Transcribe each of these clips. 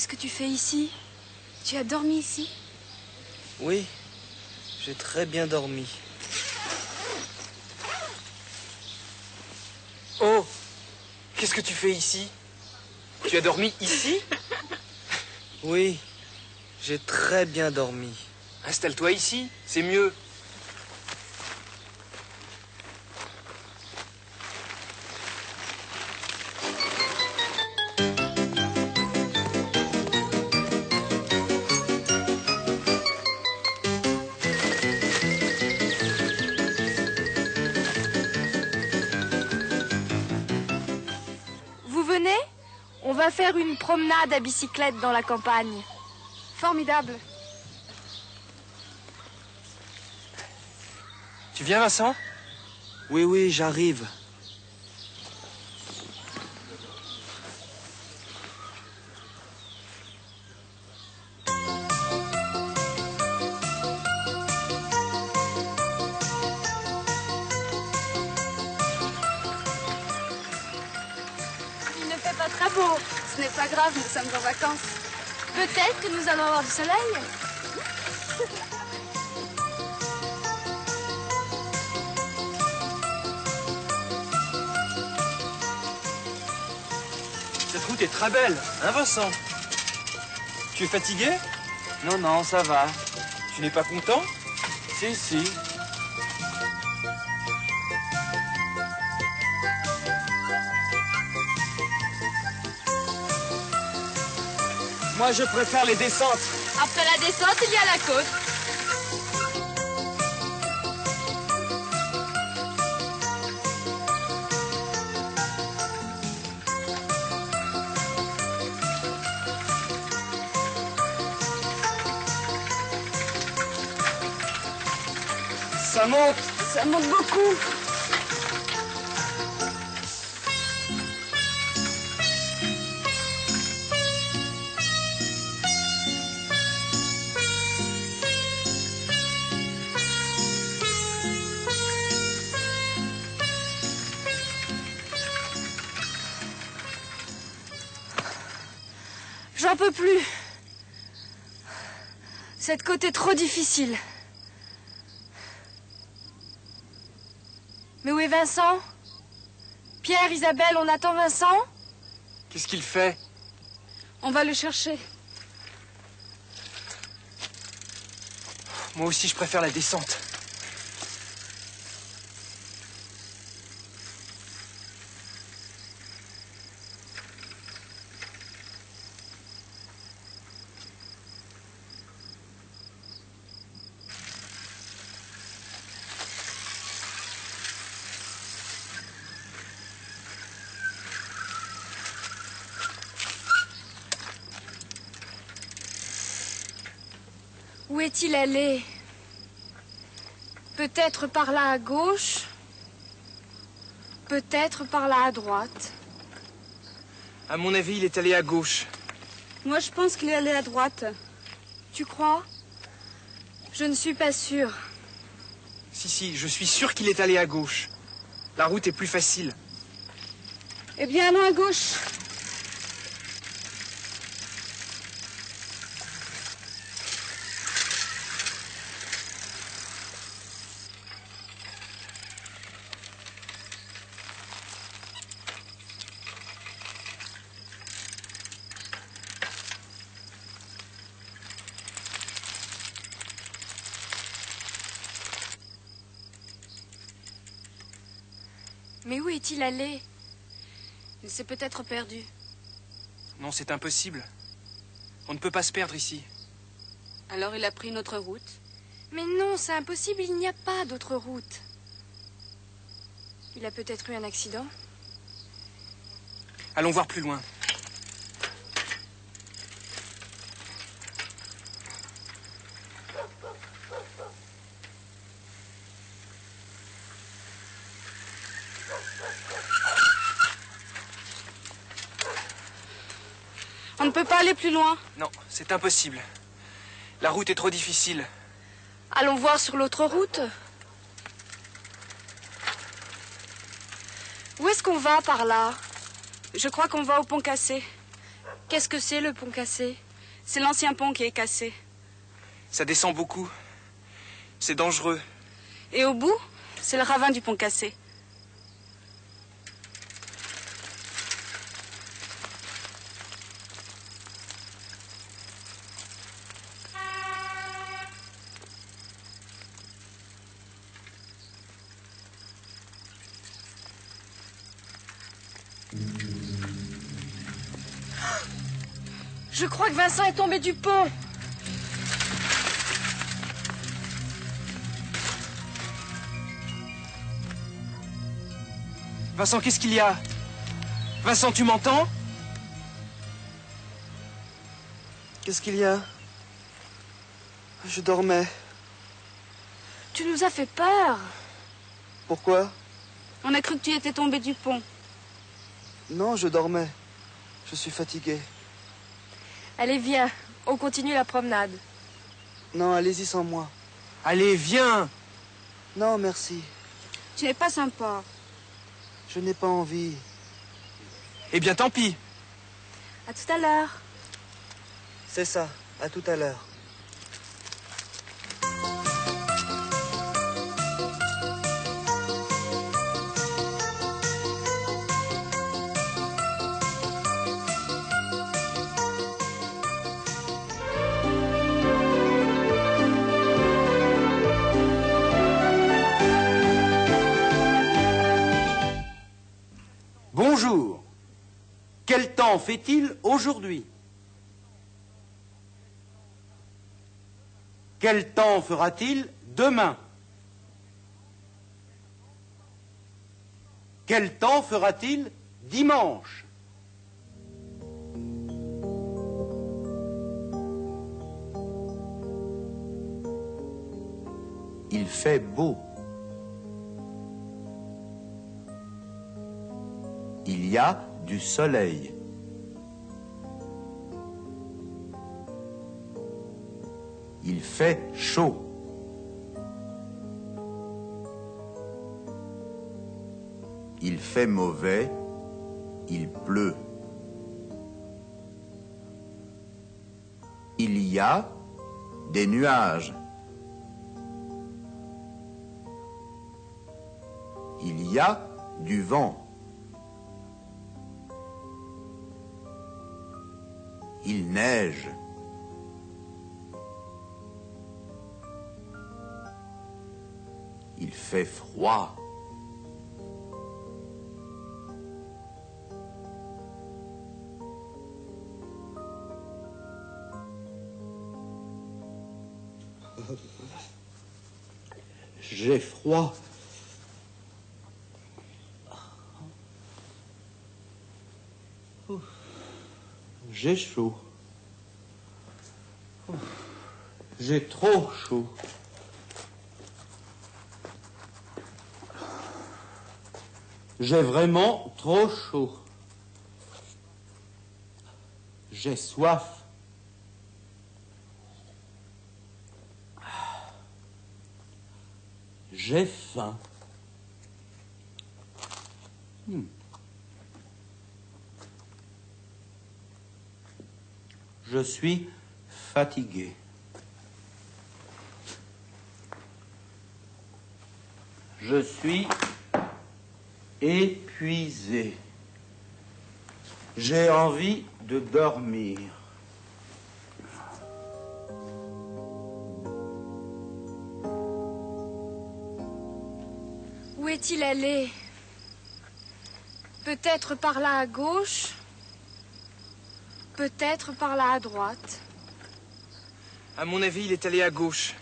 Qu'est-ce que tu fais ici Tu as dormi ici Oui, j'ai très bien dormi. Oh Qu'est-ce que tu fais ici Tu as dormi ici Oui, j'ai très bien dormi. Installe-toi ici, c'est mieux. Va faire une promenade à bicyclette dans la campagne. Formidable. Tu viens, Vincent? Oui, oui, j'arrive. Beau. Ce n'est pas grave, nous sommes en vacances. Peut-être que nous allons avoir du soleil. Cette route est très belle, hein, Vincent? Tu es fatigué? Non, non, ça va. Tu n'es pas content? Si, si. Moi, je préfère les descentes. Après la descente, il y a la côte. Ça monte Ça monte beaucoup. J'en peux plus. Cette côte est trop difficile. Mais où est Vincent? Pierre, Isabelle, on attend Vincent? Qu'est-ce qu'il fait? On va le chercher. Moi aussi, je préfère la descente. Où est-il allé? Peut-être par là à gauche, peut-être par là à droite? À mon avis, il est allé à gauche. Moi, je pense qu'il est allé à droite. Tu crois? Je ne suis pas sûre. Si, si, je suis sûr qu'il est allé à gauche. La route est plus facile. Eh bien, allons à gauche. Mais où est-il allé? Il s'est peut-être perdu. Non, c'est impossible. On ne peut pas se perdre ici. Alors il a pris notre route? Mais non, c'est impossible, il n'y a pas d'autre route. Il a peut-être eu un accident? Allons voir plus loin. Ne peut pas aller plus loin. Non, c'est impossible. La route est trop difficile. Allons voir sur l'autre route. Où est-ce qu'on va par là? Je crois qu'on va au pont cassé. Qu'est-ce que c'est le pont cassé? C'est l'ancien pont qui est cassé. Ça descend beaucoup. C'est dangereux. Et au bout, c'est le ravin du pont cassé. Je crois que Vincent est tombé du pont. Vincent, qu'est-ce qu'il y a? Vincent, tu m'entends? Qu'est-ce qu'il y a? Je dormais. Tu nous as fait peur. Pourquoi? On a cru que tu étais tombé du pont. Non, je dormais. Je suis fatigué. Allez, viens. On continue la promenade. Non, allez-y sans moi. Allez, viens Non, merci. Tu n'es pas sympa. Je n'ai pas envie. Eh bien, tant pis. À tout à l'heure. C'est ça. À tout à l'heure. Temps fait-il aujourd'hui? Quel temps fera-t-il demain? Quel temps fera-t-il dimanche? Il fait beau. Il y a du soleil. Il fait chaud. Il fait mauvais. Il pleut. Il y a des nuages. Il y a du vent. Il neige. Fait froid. J'ai froid. J'ai chaud. J'ai trop chaud. J'ai vraiment trop chaud. J'ai soif. J'ai faim. Hmm. Je suis fatigué. Je suis épuisé. J'ai envie de dormir. Où est-il allé? Peut-être par là à gauche, peut-être par là à droite? À mon avis, il est allé à gauche.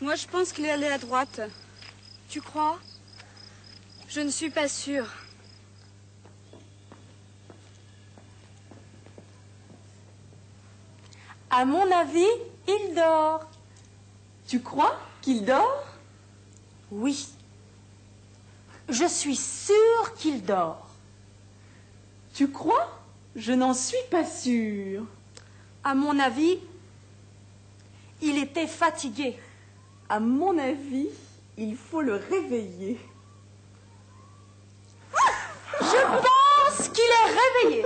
Moi, je pense qu'il est allé à droite. Tu crois? Je ne suis pas sûre. À mon avis, il dort. Tu crois qu'il dort? Oui. Je suis sûre qu'il dort. Tu crois? Je n'en suis pas sûre. À mon avis, il était fatigué. À mon avis, il faut le réveiller. Je pense qu'il est réveillé.